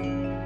you